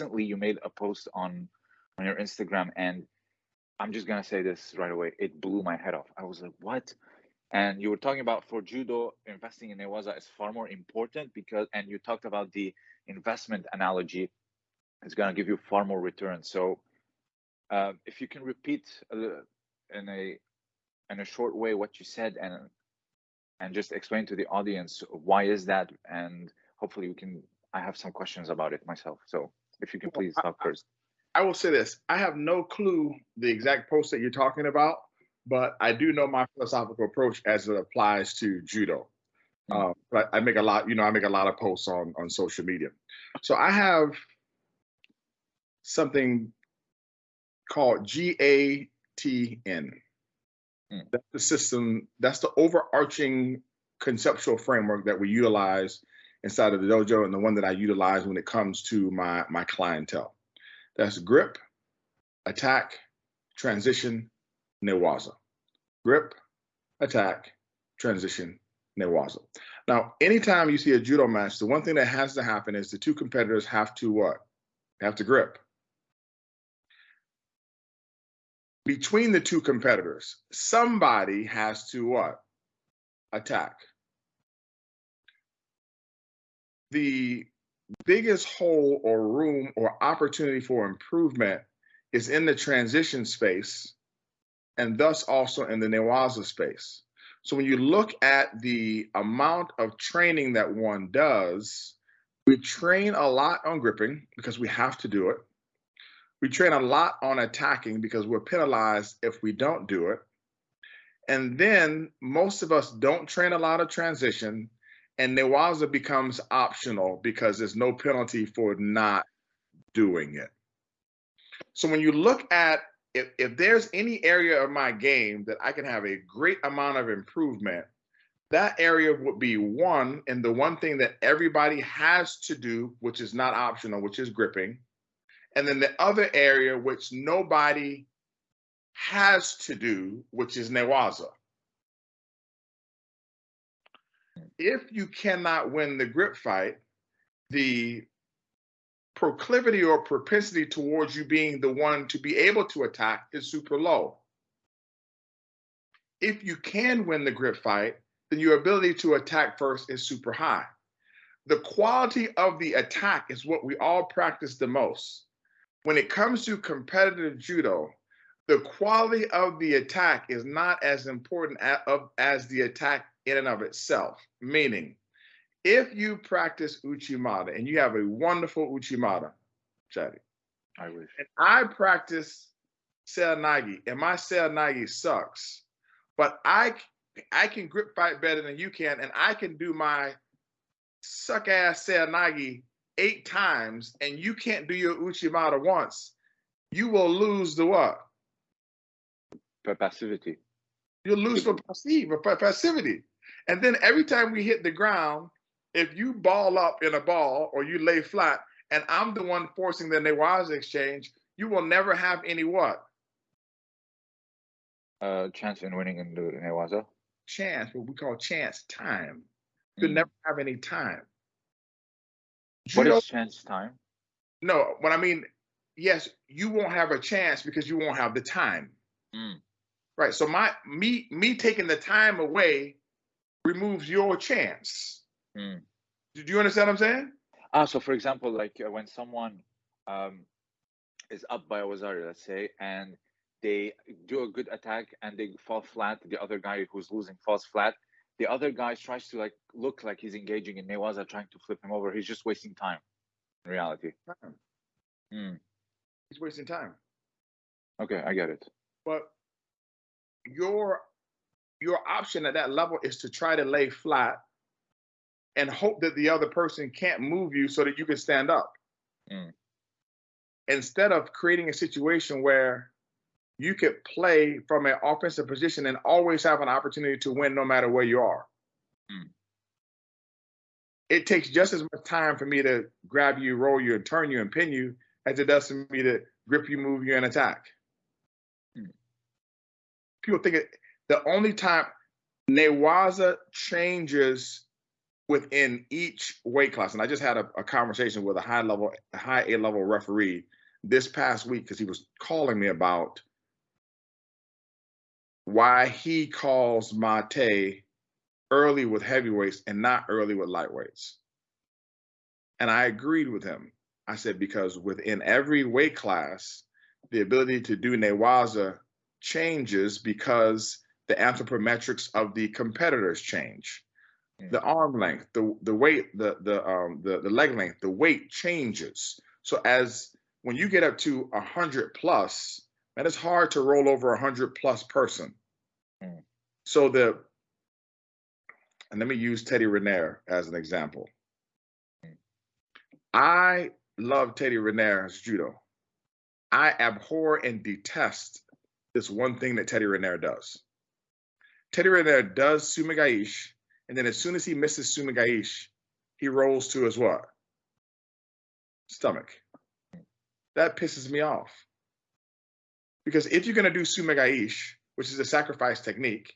recently you made a post on on your Instagram, and I'm just gonna say this right away. It blew my head off. I was like, what? And you were talking about for judo, investing in Newaza is far more important because, and you talked about the investment analogy. It's gonna give you far more return. So, uh, if you can repeat uh, in a in a short way what you said and and just explain to the audience why is that and hopefully we can i have some questions about it myself so if you can please talk first. I will say this. I have no clue the exact post that you're talking about but i do know my philosophical approach as it applies to judo. Mm. uh, but i make a lot you know i make a lot of posts on on social media. So i have something called gatn Mm. That's the system, that's the overarching conceptual framework that we utilize inside of the dojo and the one that I utilize when it comes to my, my clientele. That's grip, attack, transition, newaza. Grip, attack, transition, newaza. Now, anytime you see a judo match, the one thing that has to happen is the two competitors have to what? They have to grip. between the two competitors, somebody has to what? Attack. The biggest hole or room or opportunity for improvement is in the transition space and thus also in the Newaza space. So when you look at the amount of training that one does, we train a lot on gripping because we have to do it. We train a lot on attacking because we're penalized if we don't do it. And then most of us don't train a lot of transition, and Newaza becomes optional because there's no penalty for not doing it. So when you look at if, if there's any area of my game that I can have a great amount of improvement, that area would be one, and the one thing that everybody has to do, which is not optional, which is gripping. And then the other area, which nobody has to do, which is Newaza. If you cannot win the grip fight, the proclivity or propensity towards you being the one to be able to attack is super low. If you can win the grip fight, then your ability to attack first is super high. The quality of the attack is what we all practice the most when it comes to competitive judo, the quality of the attack is not as important as the attack in and of itself. Meaning, if you practice Uchimata and you have a wonderful Uchimata, Chadi, I wish. And I practice Seoinage and my Seoinage sucks, but I I can grip fight better than you can, and I can do my suck ass Seoinage eight times and you can't do your Uchimata once, you will lose the what? For passivity. You'll lose for passive for passivity. And then every time we hit the ground, if you ball up in a ball or you lay flat, and I'm the one forcing the Newaza exchange, you will never have any what? Uh, chance in winning in the Newaza? Chance, what we call chance time. You mm. never have any time. What is chance time? No, what I mean, yes, you won't have a chance because you won't have the time. Mm. Right. So my me me taking the time away removes your chance. Mm. Do you understand what I'm saying? Ah, so for example, like uh, when someone um, is up by a wazari, let's say, and they do a good attack and they fall flat, the other guy who's losing falls flat, the other guy tries to like look like he's engaging in Newaza trying to flip him over. He's just wasting time in reality. Time. Mm. He's wasting time. Okay, I get it. But your your option at that level is to try to lay flat and hope that the other person can't move you so that you can stand up. Mm. Instead of creating a situation where you could play from an offensive position and always have an opportunity to win no matter where you are. Mm. It takes just as much time for me to grab you, roll you, and turn you and pin you as it does for me to grip you, move you, and attack. Mm. People think it, the only time Newaza changes within each weight class. And I just had a, a conversation with a high level, high A level referee this past week because he was calling me about why he calls Mate early with heavyweights and not early with lightweights. And I agreed with him. I said, because within every weight class, the ability to do Newaza changes because the anthropometrics of the competitors change. The arm length, the the weight, the the um the, the leg length, the weight changes. So as when you get up to a hundred plus, man, it's hard to roll over a hundred plus person. Mm. So the and let me use Teddy Riner as an example. Mm. I love Teddy Riner's judo. I abhor and detest this one thing that Teddy Riner does. Teddy Riner does sumigaishi, and then as soon as he misses sumigaishi, he rolls to his what? Stomach. That pisses me off. Because if you're going to do sumigaishi, which is a sacrifice technique,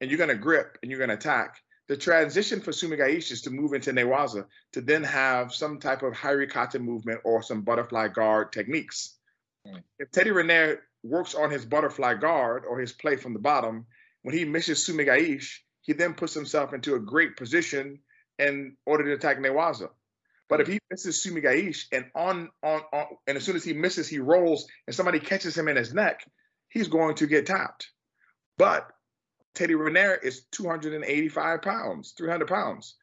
and you're going to grip and you're going to attack, the transition for sumigaishi is to move into newaza to then have some type of hairikata movement or some butterfly guard techniques. Mm. If Teddy Riner works on his butterfly guard or his play from the bottom, when he misses sumigaishi, he then puts himself into a great position in order to attack newaza. But if he misses sumigaishi and on, on on and as soon as he misses, he rolls and somebody catches him in his neck, he's going to get tapped. But Teddy Riner is 285 pounds, 300 pounds.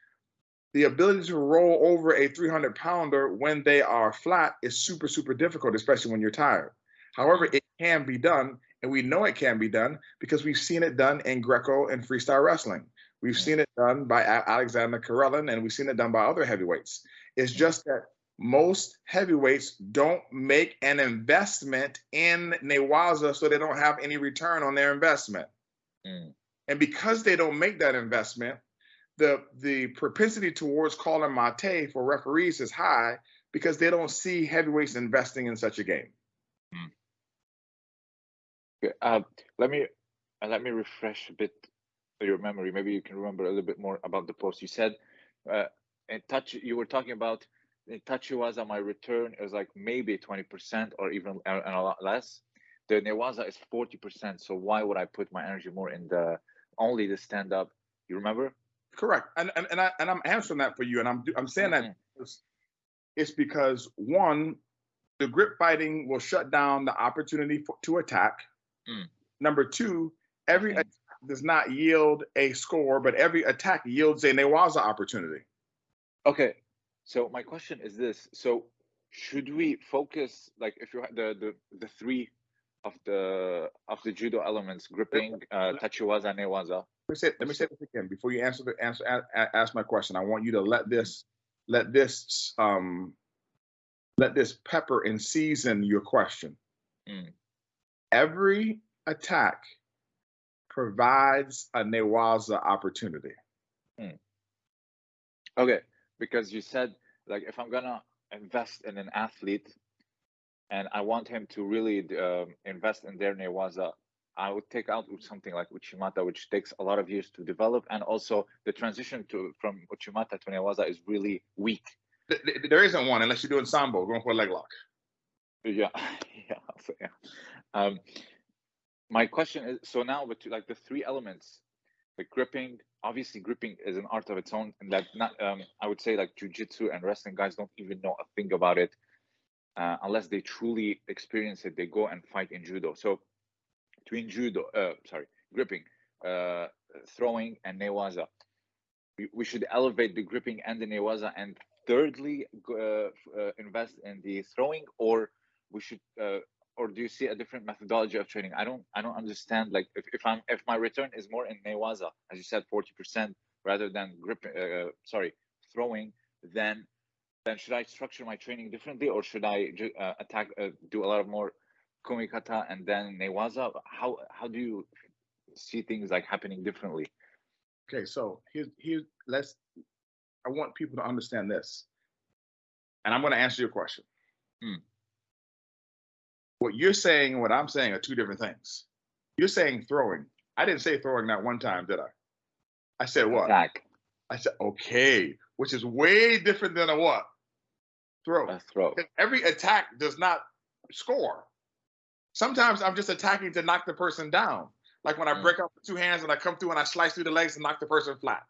The ability to roll over a 300 pounder when they are flat is super, super difficult, especially when you're tired. However, it can be done, and we know it can be done because we've seen it done in Greco and freestyle wrestling. We've seen it done by Alexander Karelin, and we've seen it done by other heavyweights. It's just that most heavyweights don't make an investment in Newaza, so they don't have any return on their investment. Mm. And because they don't make that investment, the the propensity towards calling mate for referees is high because they don't see heavyweights investing in such a game. Mm. Uh, let me uh, let me refresh a bit your memory. Maybe you can remember a little bit more about the post. You said uh, in touch. You were talking about in was on my return is like maybe twenty percent or even and a lot less. The Newaza is forty percent. So why would I put my energy more in the only the stand up? You remember? Correct. And and and, I, and I'm answering that for you. And I'm I'm saying mm-hmm. that it's because one, the grip fighting will shut down the opportunity for, to attack. Mm. Number two, every okay. attack does not yield a score, but every attack yields a Newaza opportunity. Okay. So my question is this: So should we focus like if you had the the the three of the of the judo elements gripping uh tachiwaza newaza let me say, let me say this again before you answer the answer ask my question i want you to let this let this um let this pepper and season your question mm every attack provides a Newaza opportunity. Hmm. Okay, because you said like if I'm gonna invest in an athlete and I want him to really um, invest in their Newaza, I would take out something like Uchimata, which takes a lot of years to develop, and also the transition to from Uchimata to Newaza is really weak. There isn't one unless you're doing sambo, going for a leg lock. Yeah, yeah, so, yeah. Um, my question is so now with like the three elements, the gripping, obviously gripping is an art of its own, and that not um, I would say like jujitsu and wrestling guys don't even know a thing about it uh, unless they truly experience it. They go and fight in judo. So between judo, uh, sorry, gripping, uh, throwing, and newaza, we, we should elevate the gripping and the newaza, and thirdly uh, uh, invest in the throwing, or we should uh, or do you see a different methodology of training? I don't I don't understand. Like if, if I'm if my return is more in Newaza, as you said, forty percent rather than grip, uh, sorry, throwing, then then should I structure my training differently, or should I uh, attack uh, do a lot of more kumikata and then Newaza? How how do you see things like happening differently? Okay, so here here let's. I want people to understand this, and I'm going to answer your question. Hmm what you're saying and what I'm saying are two different things. You're saying throwing. I didn't say throwing that one time, did I? I said what? Attack. I said, okay, which is way different than a what? Throw. A throw. Every attack does not score. Sometimes I'm just attacking to knock the person down. Like when I Mm. break up with two hands and I come through and I slice through the legs and knock the person flat.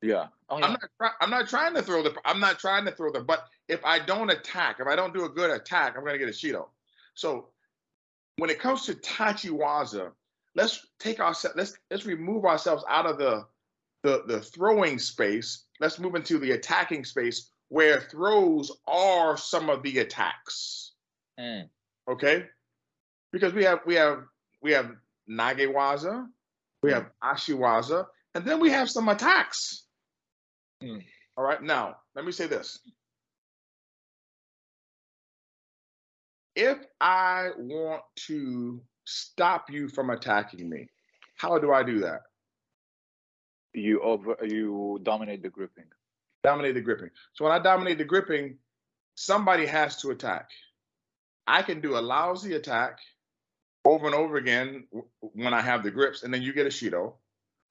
Yeah. Oh yeah. I'm not. I'm not trying to throw the. I'm not trying to throw the. But if I don't attack, if I don't do a good attack, I'm gonna get a Shido. So when it comes to Tachiwaza, let's take our. Let's let's remove ourselves out of the the the throwing space. Let's move into the attacking space where throws are some of the attacks. Mm. Okay, because we have we have we have Nagewaza, we have Ashiwaza, and then we have some attacks. Mm. All right, now let me say this. If I want to stop you from attacking me, how do I do that? You over. You dominate the gripping. Dominate the gripping. So when I dominate the gripping, somebody has to attack. I can do a lousy attack over and over again when I have the grips, and then you get a Shido.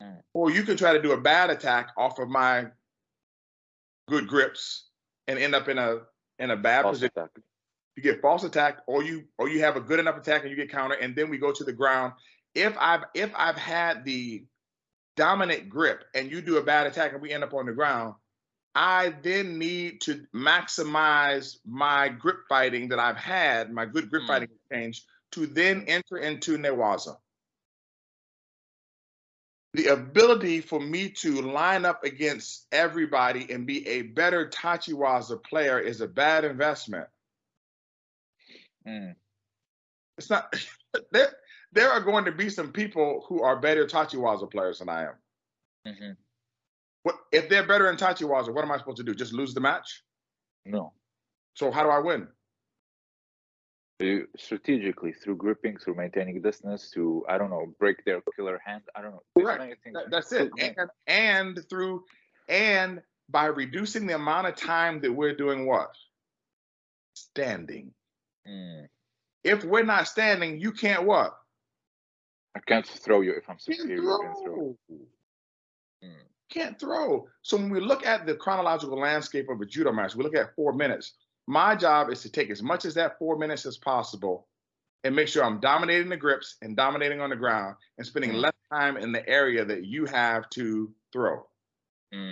Mm. Or you can try to do a bad attack off of my good grips and end up in a in a bad False position. attack. You get false attack, or you or you have a good enough attack and you get counter, and then we go to the ground. If I've if I've had the dominant grip and you do a bad attack and we end up on the ground, I then need to maximize my grip fighting that I've had, my good grip Mm. fighting exchange, to then enter into Newaza. The ability for me to line up against everybody and be a better Tachiwaza player is a bad investment. Mm. It's not there. There are going to be some people who are better Tachiwaza players than I am. hmm What if they're better in Tachiwaza? What am I supposed to do? Just lose the match? No. So how do I win? You, strategically through gripping, through maintaining distance, to I don't know, break their killer hand. I don't know. There's Correct. many things. That- that's it. And, and through and by reducing the amount of time that we're doing what? Standing. Mm. If we're not standing, you can't what? I can't throw you if I'm Can't superior throw. throw. Mm. Can't throw. So when we look at the chronological landscape of a judo match, we look at four minutes. My job is to take as much as that four minutes as possible and make sure I'm dominating the grips and dominating on the ground and spending Mm. less time in the area that you have to throw. Mm.